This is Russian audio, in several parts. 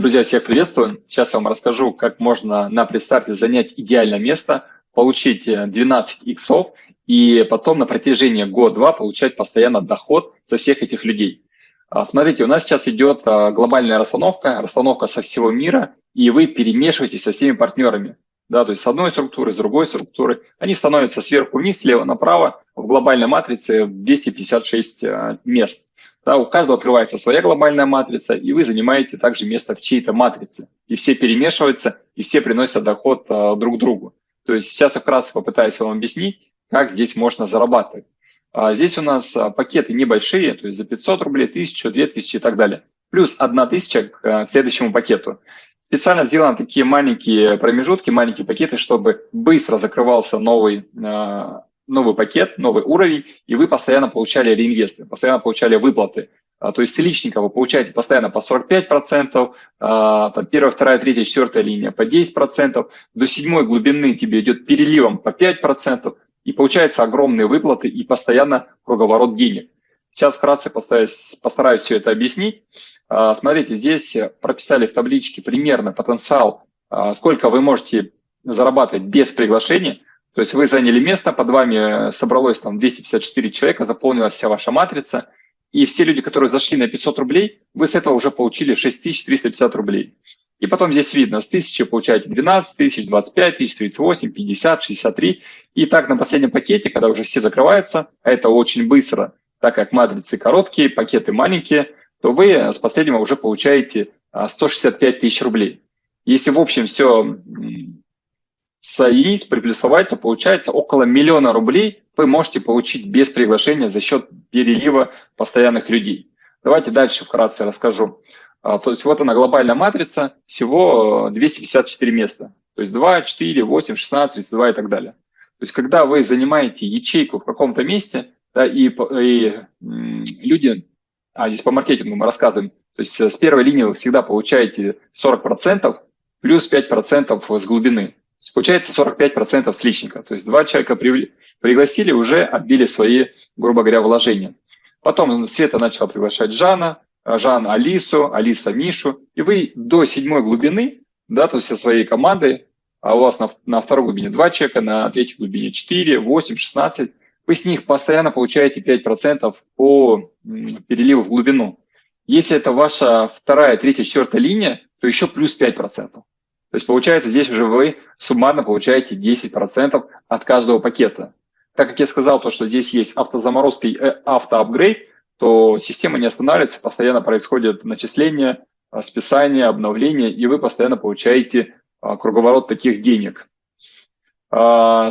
Друзья, всех приветствую. Сейчас я вам расскажу, как можно на предстарте занять идеальное место, получить 12 э, иксов и потом на протяжении года-два получать постоянно доход со всех этих людей. А, смотрите, у нас сейчас идет а, глобальная расстановка, расстановка со всего мира, и вы перемешиваетесь со всеми партнерами. Да, то есть с одной структуры, с другой структуры. Они становятся сверху вниз, слева направо в глобальной матрице 256 э, мест. Да, у каждого открывается своя глобальная матрица, и вы занимаете также место в чьей-то матрице. И все перемешиваются, и все приносят доход а, друг другу. То есть сейчас я вкратце попытаюсь вам объяснить, как здесь можно зарабатывать. А, здесь у нас а, пакеты небольшие, то есть за 500 рублей, 1000, 2000 и так далее. Плюс 1000 к, а, к следующему пакету. Специально сделаны такие маленькие промежутки, маленькие пакеты, чтобы быстро закрывался новый а, новый пакет, новый уровень, и вы постоянно получали реинвесты, постоянно получали выплаты. А, то есть с личника вы получаете постоянно по 45%, а, там первая, вторая, третья, четвертая линия по 10%, до седьмой глубины тебе идет переливом по 5%, и получается огромные выплаты и постоянно круговорот денег. Сейчас вкратце постараюсь, постараюсь все это объяснить. А, смотрите, здесь прописали в табличке примерно потенциал, сколько вы можете зарабатывать без приглашения – то есть вы заняли место, под вами собралось там 254 человека, заполнилась вся ваша матрица, и все люди, которые зашли на 500 рублей, вы с этого уже получили 6350 рублей. И потом здесь видно, с 1000 получаете 12 тысяч, 25 тысяч, 38, 50, 63. И так на последнем пакете, когда уже все закрываются, а это очень быстро, так как матрицы короткие, пакеты маленькие, то вы с последнего уже получаете 165 а, тысяч рублей. Если в общем все соединить, приплюсовать, то получается около миллиона рублей вы можете получить без приглашения за счет перелива постоянных людей. Давайте дальше вкратце расскажу. А, то есть вот она глобальная матрица, всего 254 места. То есть 2, 4, 8, 16, 32 и так далее. То есть когда вы занимаете ячейку в каком-то месте, да, и, и люди, а здесь по маркетингу мы рассказываем, то есть с первой линии вы всегда получаете 40% плюс 5% с глубины получается 45% с личника. То есть два человека пригласили, уже отбили свои, грубо говоря, вложения. Потом Света начала приглашать Жана, Жан Алису, Алиса Мишу. И вы до седьмой глубины, да, то есть со своей командой, а у вас на, на второй глубине два человека, на третьей глубине 4, 8, 16, вы с них постоянно получаете 5% по переливу в глубину. Если это ваша вторая, третья, четвертая линия, то еще плюс 5%. То есть получается здесь уже вы суммарно получаете 10% от каждого пакета. Так как я сказал, то, что здесь есть автозаморозка и э, автоапгрейд, то система не останавливается, постоянно происходит начисление, списание, обновление, и вы постоянно получаете а, круговорот таких денег. 5%, а,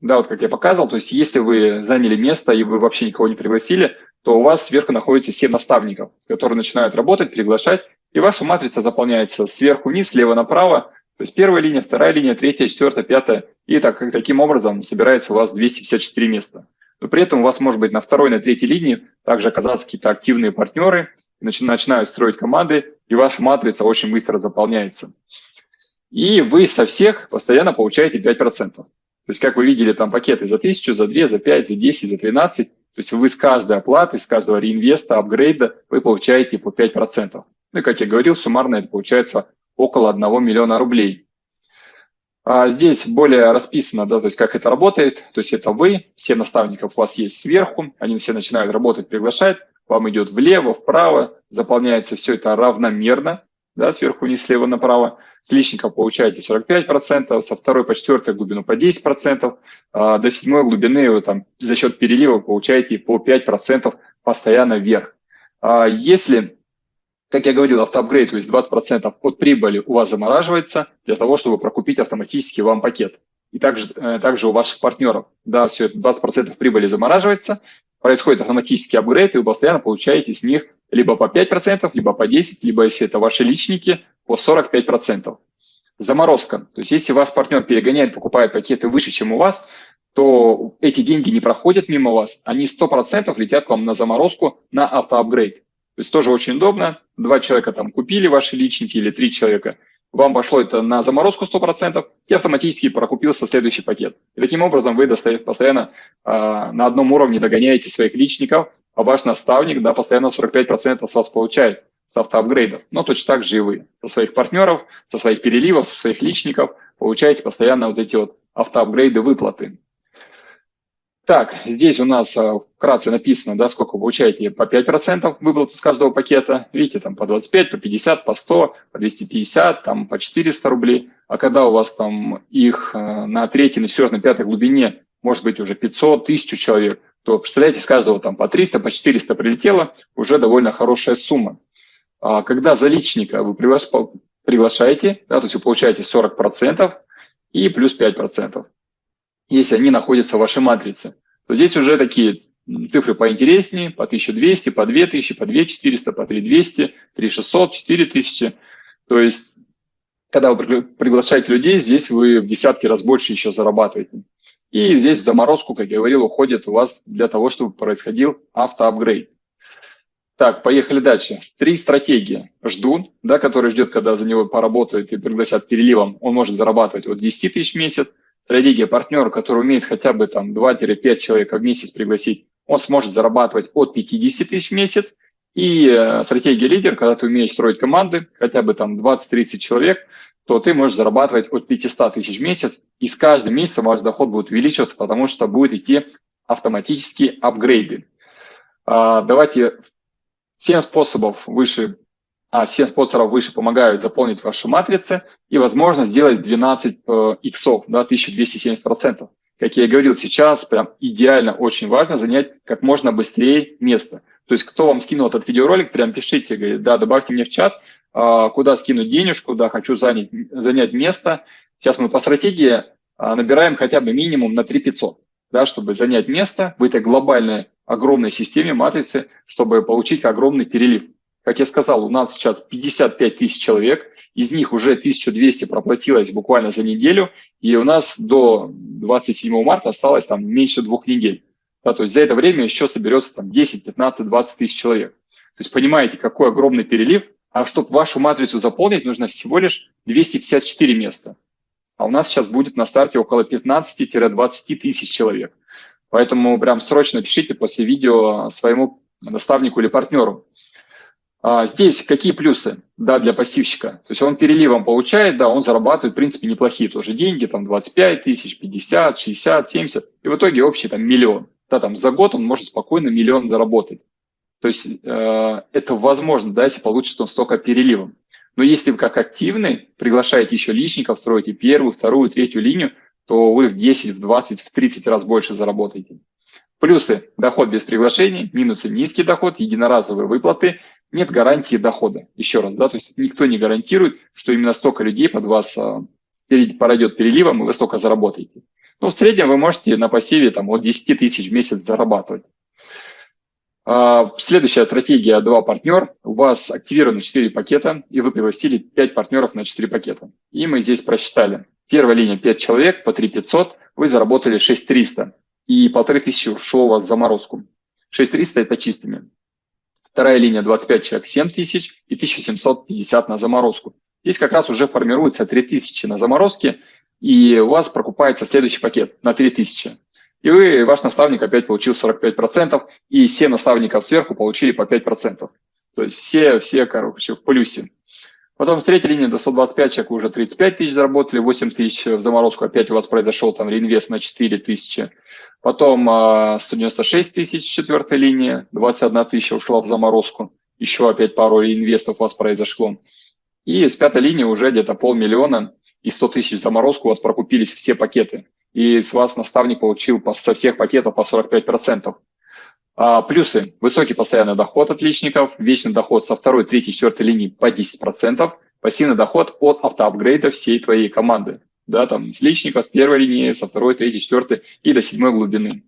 да, вот как я показывал, то есть если вы заняли место и вы вообще никого не пригласили, то у вас сверху находится 7 наставников, которые начинают работать, приглашать, и ваша матрица заполняется сверху вниз, слева направо. То есть первая линия, вторая линия, третья, четвертая, пятая. И так, таким образом собирается у вас 254 места. Но при этом у вас может быть на второй, на третьей линии также оказаться какие-то активные партнеры, начинают строить команды, и ваша матрица очень быстро заполняется. И вы со всех постоянно получаете 5%. То есть, как вы видели, там пакеты за 1000, за 2, за 5, за 10, за 13. То есть вы с каждой оплаты, с каждого реинвеста, апгрейда вы получаете по 5%. Ну и, как я говорил, суммарно это получается около 1 миллиона рублей. А здесь более расписано, да, то есть как это работает. То есть это вы, все наставников у вас есть сверху, они все начинают работать, приглашать, вам идет влево, вправо, заполняется все это равномерно, да, сверху вниз, слева направо. С личника получаете 45%, со второй по четвертой глубину по 10%, а до седьмой глубины вы там за счет перелива получаете по 5% постоянно вверх. А если как я говорил, автоапгрейд, то есть 20% от прибыли у вас замораживается для того, чтобы прокупить автоматически вам пакет. И также, э, также у ваших партнеров. Да, все это 20% прибыли замораживается, происходит автоматический апгрейд, и вы постоянно получаете с них либо по 5%, либо по 10%, либо если это ваши личники, по 45%. Заморозка. То есть если ваш партнер перегоняет, покупает пакеты выше, чем у вас, то эти деньги не проходят мимо вас, они 100% летят вам на заморозку, на автоапгрейд. То есть тоже очень удобно. Два человека там купили ваши личники или три человека. Вам пошло это на заморозку 100%, и автоматически прокупился следующий пакет. И таким образом вы постоянно э, на одном уровне догоняете своих личников, а ваш наставник да, постоянно 45% с вас получает. с автоапгрейдов, но точно так же и вы со своих партнеров, со своих переливов, со своих личников получаете постоянно вот эти вот автоапгрейды выплаты. Так, здесь у нас а, вкратце написано, да, сколько вы получаете по 5% выплату с каждого пакета. Видите, там по 25, по 50, по 100, по 250, там по 400 рублей. А когда у вас там их а, на третьей, на четвертой, на пятой глубине может быть уже 500, 1000 человек, то представляете, с каждого там по 300, по 400 прилетело, уже довольно хорошая сумма. А когда за личника вы приглашаете, да, то есть вы получаете 40% и плюс 5% если они находятся в вашей матрице, то здесь уже такие цифры поинтереснее, по 1200, по 2000, по 2400, по 3200, 3600, 4000. То есть, когда вы приглашаете людей, здесь вы в десятки раз больше еще зарабатываете. И здесь в заморозку, как я говорил, уходит у вас для того, чтобы происходил автоапгрейд. Так, поехали дальше. Три стратегии. Ждун, да, который ждет, когда за него поработают и пригласят переливом, он может зарабатывать от 10 тысяч в месяц стратегия партнера, который умеет хотя бы там 2-5 человек в месяц пригласить, он сможет зарабатывать от 50 тысяч в месяц. И э, стратегия лидер, когда ты умеешь строить команды, хотя бы там 20-30 человек, то ты можешь зарабатывать от 500 тысяч в месяц, и с каждым месяцем ваш доход будет увеличиваться, потому что будет идти автоматические апгрейды. А, давайте 7 способов выше а 7 спонсоров выше помогают заполнить ваши матрицы и, возможно, сделать 12 э, иксов, да, 1270%. Как я и говорил, сейчас прям идеально очень важно занять как можно быстрее место. То есть кто вам скинул этот видеоролик, прям пишите, говорит, да, добавьте мне в чат, куда скинуть денежку, да, хочу занять, занять место. Сейчас мы по стратегии а, набираем хотя бы минимум на 3500, да, чтобы занять место в этой глобальной огромной системе матрицы, чтобы получить огромный перелив. Как я сказал, у нас сейчас 55 тысяч человек, из них уже 1200 проплатилось буквально за неделю, и у нас до 27 марта осталось там меньше двух недель. Да, то есть за это время еще соберется там 10, 15, 20 тысяч человек. То есть понимаете, какой огромный перелив, а чтобы вашу матрицу заполнить, нужно всего лишь 254 места. А у нас сейчас будет на старте около 15-20 тысяч человек. Поэтому прям срочно пишите после видео своему наставнику или партнеру. А, здесь какие плюсы да, для пассивщика? То есть он переливом получает, да, он зарабатывает, в принципе, неплохие тоже деньги, там 25 тысяч, 50, 60, 70, и в итоге общий там миллион. Да, там за год он может спокойно миллион заработать. То есть э, это возможно, да, если получится он столько переливом. Но если вы как активный приглашаете еще личников, строите первую, вторую, третью линию, то вы в 10, в 20, в 30 раз больше заработаете. Плюсы – доход без приглашений, минусы – низкий доход, единоразовые выплаты, нет гарантии дохода. Еще раз, да, то есть никто не гарантирует, что именно столько людей под вас а, пройдет переливом, и вы столько заработаете. Но в среднем вы можете на пассиве там, от 10 тысяч в месяц зарабатывать. А, следующая стратегия «Два партнер». У вас активированы 4 пакета, и вы пригласили 5 партнеров на 4 пакета. И мы здесь просчитали. Первая линия 5 человек по 3 500, вы заработали 6 300 и полторы тысячи ушло у вас в заморозку. 6300 – это чистыми. Вторая линия 25 человек 7 тысяч и 1750 на заморозку. Здесь как раз уже формируется 3000 на заморозке, и у вас прокупается следующий пакет на 3000. И вы, ваш наставник опять получил 45%, и все наставников сверху получили по 5%. То есть все, все, короче, в плюсе. Потом с третьей линии до 125 человек уже 35 тысяч заработали, 8 тысяч в заморозку, опять у вас произошел там реинвест на 4 тысячи. Потом 196 а, тысяч четвертой линии, 21 тысяча ушла в заморозку, еще опять пару инвестов у вас произошло. И с пятой линии уже где-то полмиллиона и 100 тысяч в заморозку у вас прокупились все пакеты. И с вас наставник получил со всех пакетов по 45%. А, плюсы. Высокий постоянный доход от личников, вечный доход со второй, третьей, четвертой линии по 10%, пассивный доход от автоапгрейда всей твоей команды да, там с личника, с первой линии, со второй, третьей, четвертой и до седьмой глубины.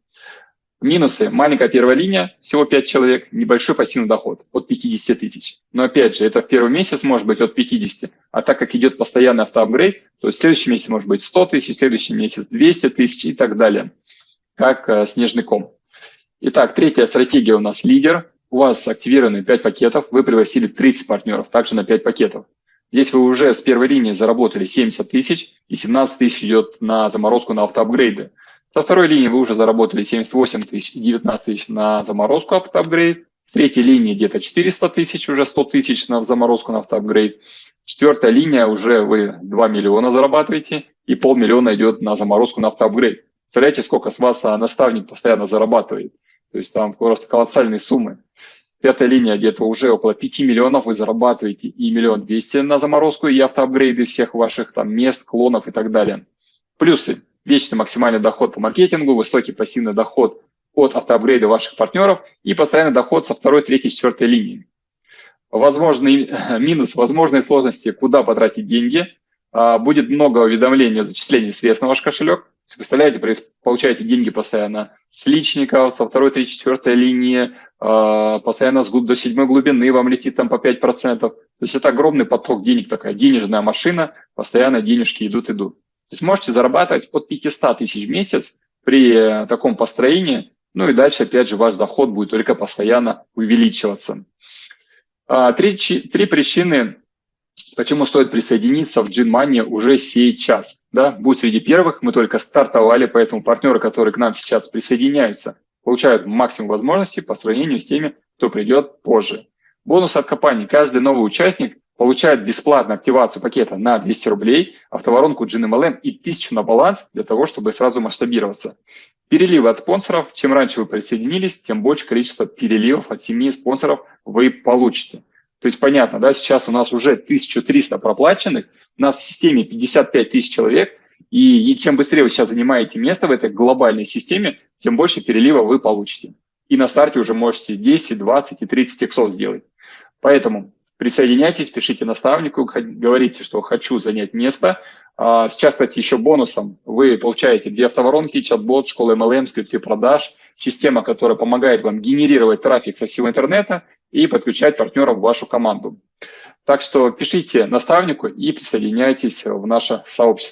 Минусы. Маленькая первая линия, всего 5 человек, небольшой пассивный доход от 50 тысяч. Но опять же, это в первый месяц может быть от 50, а так как идет постоянный автоапгрейд, то в следующий месяц может быть 100 тысяч, следующий месяц 200 тысяч и так далее, как э, снежный ком. Итак, третья стратегия у нас лидер. У вас активированы 5 пакетов, вы пригласили 30 партнеров, также на 5 пакетов. Здесь вы уже с первой линии заработали 70 тысяч, и 17 тысяч идет на заморозку на автоапгрейды. Со второй линии вы уже заработали 78 тысяч и 19 тысяч на заморозку автоапгрейд. в третьей линии где-то 400 тысяч, уже 100 тысяч на заморозку на автоапгрейд. Четвертая линия уже вы 2 миллиона зарабатываете, и полмиллиона идет на заморозку на автоапгрейд. Представляете, сколько с вас наставник постоянно зарабатывает. То есть там просто колоссальные суммы. Пятая линия где-то уже около 5 миллионов вы зарабатываете и миллион двести на заморозку и автоапгрейды всех ваших там мест, клонов и так далее. Плюсы. Вечный максимальный доход по маркетингу, высокий пассивный доход от автоапгрейда ваших партнеров и постоянный доход со второй, третьей, четвертой линии. Возможный минус, возможные сложности, куда потратить деньги. А, будет много уведомлений о зачислении средств на ваш кошелек. Представляете, получаете деньги постоянно с личников, со второй, третьей, четвертой линии, а, постоянно с до седьмой глубины вам летит там по 5%. То есть это огромный поток денег, такая денежная машина, постоянно денежки идут, идут. То есть можете зарабатывать от 500 тысяч в месяц при таком построении, ну и дальше, опять же, ваш доход будет только постоянно увеличиваться. А, три, три причины, почему стоит присоединиться в GenMoney уже сейчас. Да? Будь среди первых, мы только стартовали, поэтому партнеры, которые к нам сейчас присоединяются, получают максимум возможностей по сравнению с теми, кто придет позже. Бонус от компании. Каждый новый участник получает бесплатно активацию пакета на 200 рублей, автоворонку GNMLM и 1000 на баланс для того, чтобы сразу масштабироваться. Переливы от спонсоров. Чем раньше вы присоединились, тем больше количество переливов от семьи спонсоров вы получите. То есть понятно, да, сейчас у нас уже 1300 проплаченных, у нас в системе 55 тысяч человек, и, и чем быстрее вы сейчас занимаете место в этой глобальной системе, тем больше перелива вы получите. И на старте уже можете 10, 20 и 30 иксов сделать. Поэтому присоединяйтесь, пишите наставнику, говорите, что хочу занять место. А, сейчас, кстати, еще бонусом вы получаете две автоворонки, чат-бот, школа MLM, скрипты продаж, система, которая помогает вам генерировать трафик со всего интернета и подключать партнеров в вашу команду. Так что пишите наставнику и присоединяйтесь в наше сообщество.